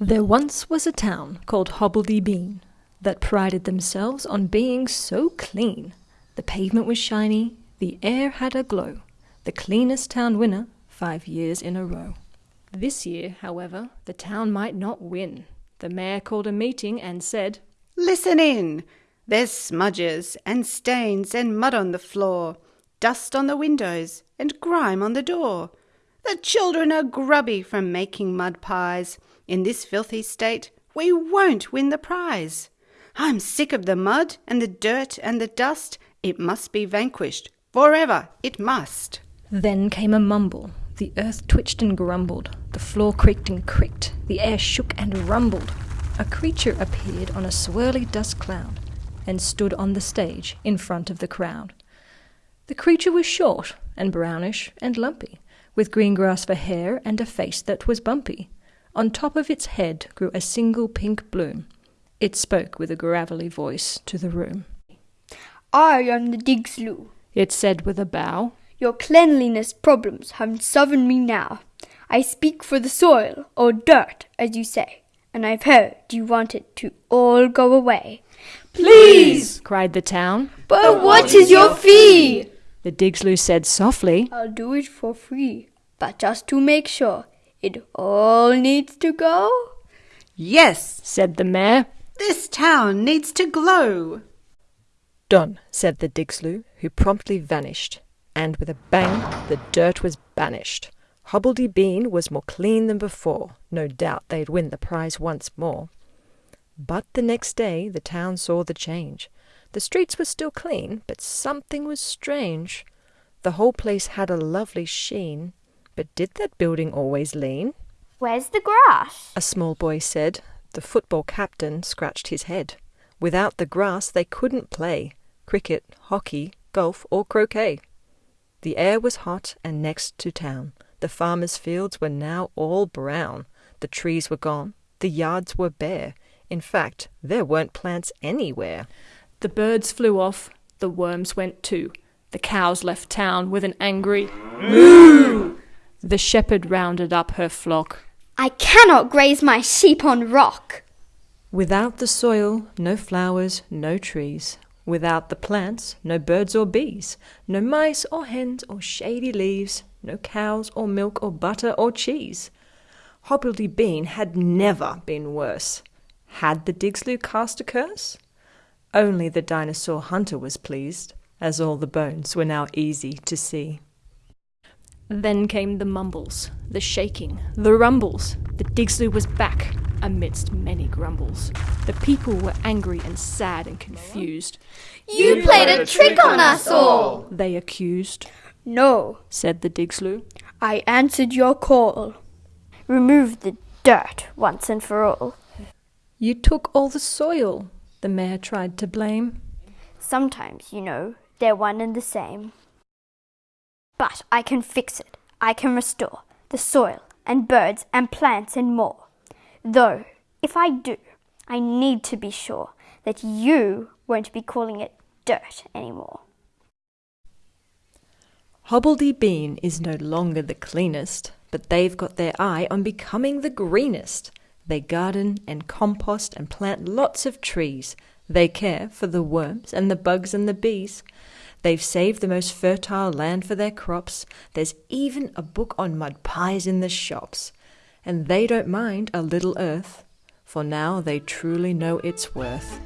There once was a town called Hobbledy Bean that prided themselves on being so clean. The pavement was shiny, the air had a glow. The cleanest town winner five years in a row. This year, however, the town might not win. The mayor called a meeting and said, Listen in! There's smudges and stains and mud on the floor, dust on the windows and grime on the door. The children are grubby from making mud pies. In this filthy state, we won't win the prize. I'm sick of the mud and the dirt and the dust. It must be vanquished. Forever it must. Then came a mumble. The earth twitched and grumbled. The floor creaked and creaked. The air shook and rumbled. A creature appeared on a swirly dust cloud and stood on the stage in front of the crowd. The creature was short and brownish and lumpy, with green grass for hair and a face that was bumpy. On top of its head grew a single pink bloom. It spoke with a gravelly voice to the room. I am the Digsloo. It said with a bow. Your cleanliness problems have sovereign me now. I speak for the soil, or dirt, as you say, and I've heard you want it to all go away. Please! cried the town. But what is your fee? The Digsloo said softly. I'll do it for free, but just to make sure, it all needs to go? Yes, said the mayor. This town needs to glow. Done, said the Digsloo, who promptly vanished, and with a bang the dirt was banished. Hobbledy Bean was more clean than before. No doubt they'd win the prize once more. But the next day the town saw the change. The streets were still clean, but something was strange. The whole place had a lovely sheen, but did that building always lean? Where's the grass? A small boy said. The football captain scratched his head. Without the grass they couldn't play cricket, hockey, golf, or croquet. The air was hot and next to town. The farmers' fields were now all brown. The trees were gone. The yards were bare. In fact, there weren't plants anywhere. The birds flew off. The worms went too. The cows left town with an angry moo. The shepherd rounded up her flock. I cannot graze my sheep on rock. Without the soil, no flowers, no trees. Without the plants, no birds or bees. No mice or hens or shady leaves. No cows or milk or butter or cheese. Hobbledy Bean had never been worse. Had the Digsloo cast a curse? Only the dinosaur hunter was pleased, as all the bones were now easy to see. Then came the mumbles, the shaking, the rumbles. The Digsloo was back, amidst many grumbles. The people were angry and sad and confused. You played a trick on us all, they accused. No, said the Digsloo. I answered your call. Remove the dirt once and for all. You took all the soil, the mayor tried to blame. Sometimes, you know, they're one and the same. But I can fix it. I can restore the soil and birds and plants and more. Though, if I do, I need to be sure that you won't be calling it dirt anymore. Hobbledy Bean is no longer the cleanest, but they've got their eye on becoming the greenest. They garden and compost and plant lots of trees. They care for the worms and the bugs and the bees. They've saved the most fertile land for their crops. There's even a book on mud pies in the shops. And they don't mind a little earth, for now they truly know its worth.